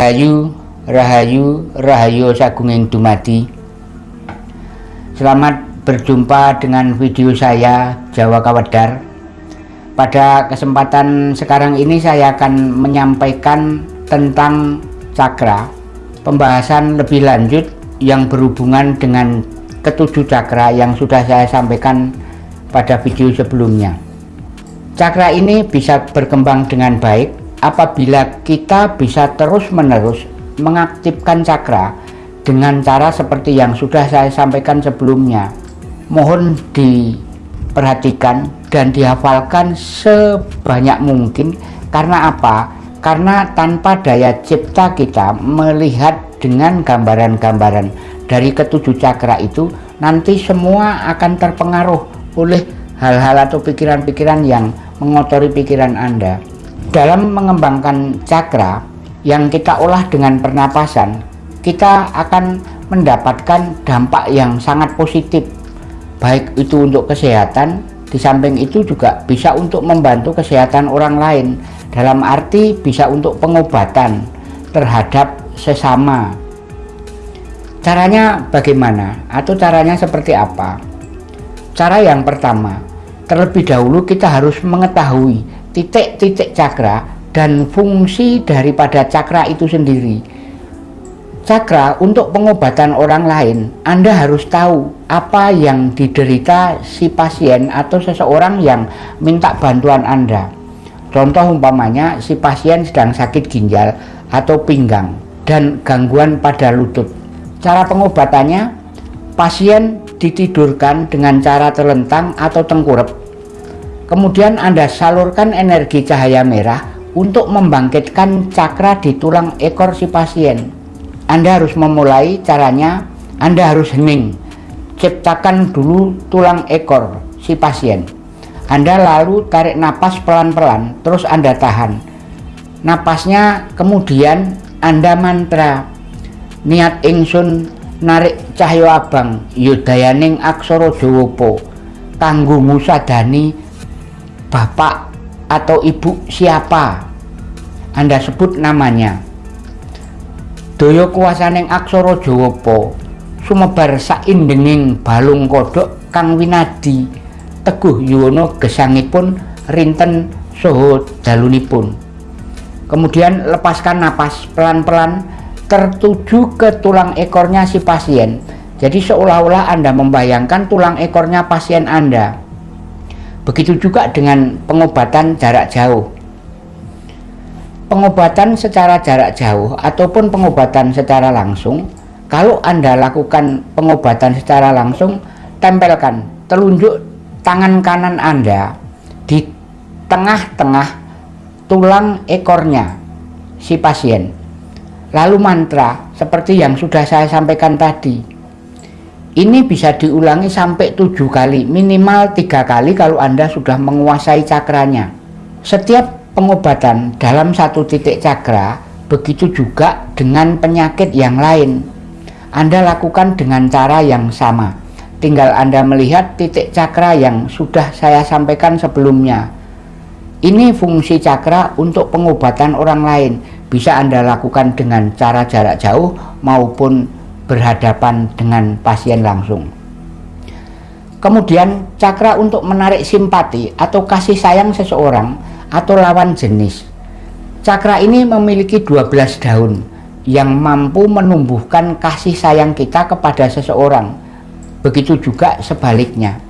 Rahayu, Rahayu, Rahayu Sagunging Dumadi. Selamat berjumpa dengan video saya Jawa Kawedar Pada kesempatan sekarang ini saya akan menyampaikan tentang cakra Pembahasan lebih lanjut yang berhubungan dengan ketujuh cakra yang sudah saya sampaikan pada video sebelumnya. Cakra ini bisa berkembang dengan baik apabila kita bisa terus-menerus mengaktifkan cakra dengan cara seperti yang sudah saya sampaikan sebelumnya. Mohon diperhatikan dan dihafalkan sebanyak mungkin karena apa? Karena tanpa daya cipta kita melihat dengan gambaran-gambaran dari ketujuh cakra itu nanti semua akan terpengaruh oleh hal-hal atau pikiran-pikiran yang mengotori pikiran Anda dalam mengembangkan cakra yang kita olah dengan pernapasan kita akan mendapatkan dampak yang sangat positif. Baik itu untuk kesehatan di samping itu juga bisa untuk membantu kesehatan orang lain. Dalam arti bisa untuk pengobatan terhadap sesama. Caranya bagaimana atau caranya seperti apa? Cara yang pertama terlebih dahulu kita harus mengetahui titik-titik cakra dan fungsi daripada cakra itu sendiri. Cakra untuk pengobatan orang lain Anda harus tahu apa yang diderita si pasien atau seseorang yang minta bantuan Anda. Contoh umpamanya si pasien sedang sakit ginjal atau pinggang dan gangguan pada lutut. Cara pengobatannya pasien ditidurkan dengan cara terlentang atau tengkurap Kemudian Anda salurkan energi cahaya merah untuk membangkitkan cakra di tulang ekor si pasien. Anda harus memulai caranya, Anda harus hening. Ciptakan dulu tulang ekor si pasien. Anda lalu tarik napas pelan-pelan, terus Anda tahan. Napasnya kemudian Anda mantra. Niat ingsun narik cahyo abang, yudayaning aksoro jowopo. Kanggo musadani bapak atau ibu siapa? Anda sebut namanya. Doyo kuasaning aksara Jawa po sumebar saindenging balung kodok kang winadi. Teguh yuwono gesangipun rinten soho dalunipun. Kemudian lepaskan napas pelan-pelan tertuju ke tulang ekornya si pasien. Jadi seolah-olah Anda membayangkan tulang ekornya pasien Anda Begitu juga dengan pengobatan jarak jauh. Pengobatan secara jarak jauh ataupun pengobatan secara langsung, kalau Anda lakukan pengobatan secara langsung, tempelkan telunjuk tangan kanan Anda di tengah-tengah tulang ekornya si pasien. Lalu mantra seperti yang sudah saya sampaikan tadi ini bisa diulangi sampai tujuh kali minimal tiga kali kalau anda sudah menguasai cakranya. Setiap pengobatan dalam satu titik cakra begitu juga dengan penyakit yang lain. Anda lakukan dengan cara yang sama. Tinggal anda melihat titik cakra yang sudah saya sampaikan sebelumnya. Ini fungsi cakra untuk pengobatan orang lain. Bisa anda lakukan dengan cara jarak jauh maupun berhadapan dengan pasien langsung. Kemudian cakra untuk menarik simpati atau kasih sayang seseorang atau lawan jenis. Cakra ini memiliki 12 daun yang mampu menumbuhkan kasih sayang kita kepada seseorang. Begitu juga sebaliknya.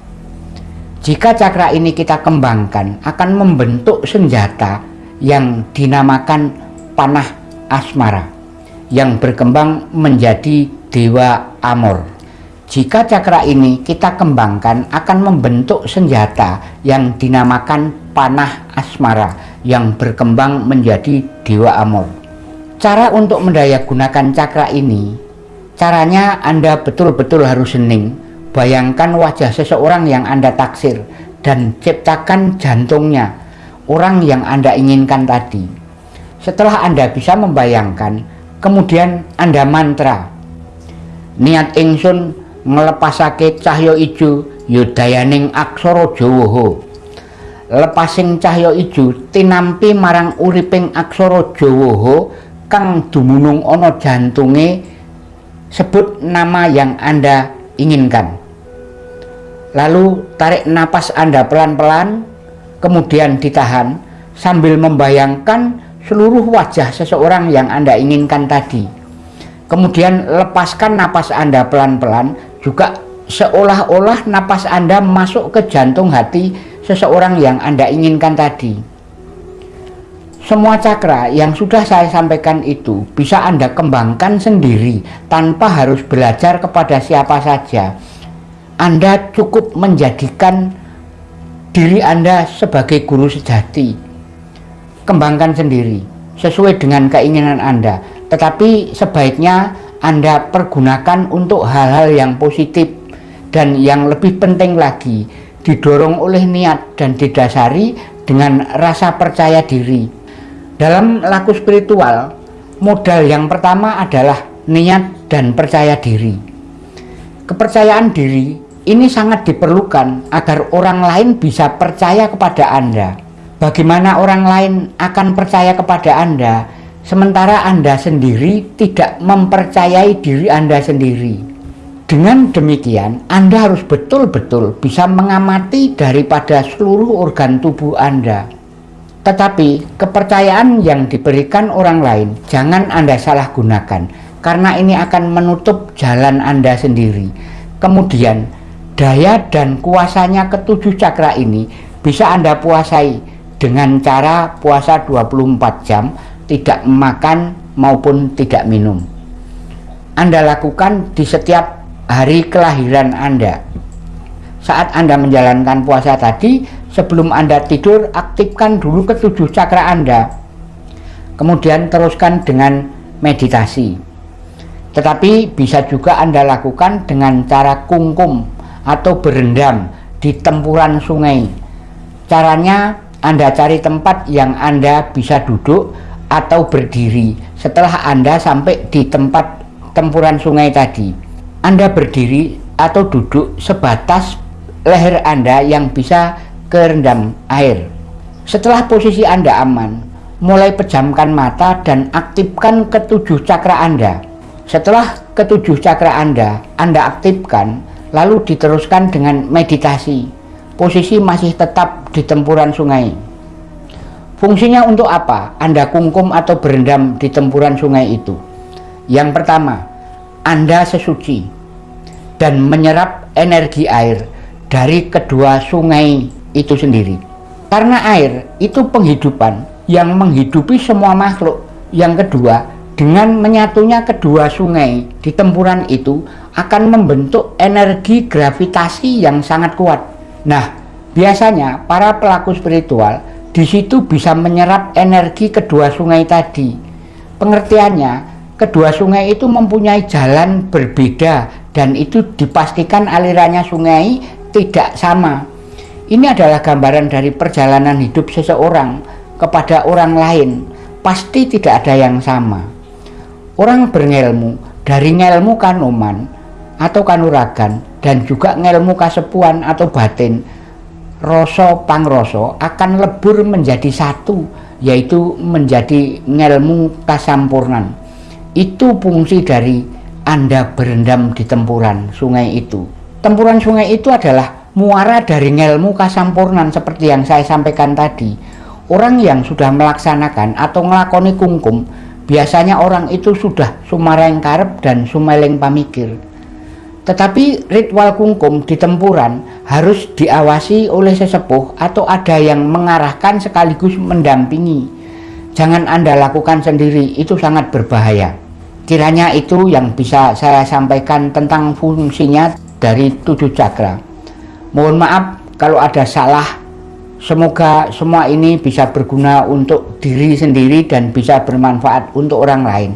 Jika cakra ini kita kembangkan akan membentuk senjata yang dinamakan panah asmara yang berkembang menjadi Dewa Amor. Jika cakra ini kita kembangkan akan membentuk senjata yang dinamakan panah asmara yang berkembang menjadi Dewa Amor. Cara untuk mendayagunakan cakra ini, caranya Anda betul-betul harus hening. Bayangkan wajah seseorang yang Anda taksir dan ciptakan jantungnya, orang yang Anda inginkan tadi. Setelah Anda bisa membayangkan, kemudian Anda mantra niat ingsun nglepasake cahya ijo yudayaning aksara Jawa lepasing cahya ijo tinampi marang uriping aksara Jawa kang dumunung ono jantunge sebut nama yang Anda inginkan. Lalu tarik napas Anda pelan-pelan, kemudian ditahan sambil membayangkan seluruh wajah seseorang yang Anda inginkan tadi. Kemudian lepaskan napas Anda pelan-pelan, juga seolah-olah napas Anda masuk ke jantung hati seseorang yang Anda inginkan tadi. Semua cakra yang sudah saya sampaikan itu bisa Anda kembangkan sendiri tanpa harus belajar kepada siapa saja. Anda cukup menjadikan diri Anda sebagai guru sejati. Kembangkan sendiri sesuai dengan keinginan Anda. Tetapi sebaiknya Anda pergunakan untuk hal-hal yang positif dan yang lebih penting lagi didorong oleh niat dan didasari dengan rasa percaya diri dalam laku spiritual, modal yang pertama adalah niat dan percaya diri. Kepercayaan diri ini sangat diperlukan agar orang lain bisa percaya kepada Anda. Bagaimana orang lain akan percaya kepada Anda, sementara Anda sendiri tidak mempercayai diri Anda sendiri. Dengan demikian, Anda harus betul-betul bisa mengamati daripada seluruh organ tubuh Anda tetapi kepercayaan yang diberikan orang lain jangan Anda salah gunakan karena ini akan menutup jalan Anda sendiri. Kemudian daya dan kuasanya ketujuh cakra ini bisa Anda puasai dengan cara puasa 24 jam, tidak makan maupun tidak minum. Anda lakukan di setiap hari kelahiran Anda. Saat Anda menjalankan puasa tadi, sebelum Anda tidur, aktifkan dulu ketujuh cakra Anda. Kemudian teruskan dengan meditasi. Tetapi bisa juga Anda lakukan dengan cara kungkum atau berendam di tempuran sungai. Caranya Anda cari tempat yang Anda bisa duduk atau berdiri setelah Anda sampai di tempat tempuran sungai tadi. Anda berdiri atau duduk sebatas leher Anda yang bisa kerendam air. Setelah posisi Anda aman, mulai pejamkan mata dan aktifkan ketujuh cakra Anda. Setelah ketujuh cakra Anda, Anda aktifkan, lalu diteruskan dengan meditasi. Posisi masih tetap di tempuran sungai. Fungsinya untuk apa Anda kungkum atau berendam di tempuran sungai itu? Yang pertama, Anda sesuci dan menyerap energi air dari kedua sungai itu sendiri. Karena air itu penghidupan yang menghidupi semua makhluk. Yang kedua, dengan menyatunya kedua sungai di tempuran itu akan membentuk energi gravitasi yang sangat kuat. Nah, biasanya para pelaku spiritual di situ bisa menyerap energi kedua sungai tadi. Pengertiannya, kedua sungai itu mempunyai jalan berbeda dan itu dipastikan alirannya sungai tidak sama. Ini adalah gambaran dari perjalanan hidup seseorang kepada orang lain. Pasti tidak ada yang sama. Orang berilmu dari ngelmu kanuman atau kanuragan dan juga ngelmu kasepuan atau batin rasa pangroso akan lebur menjadi satu yaitu menjadi ngelmu kasampurnan. Itu fungsi dari anda berendam di tempuran sungai itu. Tempuran sungai itu adalah muara dari ngelmu kasampurnan seperti yang saya sampaikan tadi. Orang yang sudah melaksanakan atau ngelakoni kungkum biasanya orang itu sudah sumareng karep dan sumeleng pamikir tetapi ritual kungkum di tempuran harus diawasi oleh sesepuh atau ada yang mengarahkan sekaligus mendampingi jangan anda lakukan sendiri itu sangat berbahaya kiranya itu yang bisa saya sampaikan tentang fungsinya dari tujuh cakra. Mohon maaf kalau ada salah. Semoga semua ini bisa berguna untuk diri sendiri dan bisa bermanfaat untuk orang lain.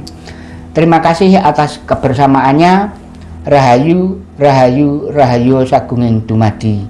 Terima kasih atas kebersamaannya. Rahayu, Rahayu, Rahayu Sagunging Dumadi.